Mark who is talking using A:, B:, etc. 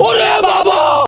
A: 我的爸爸。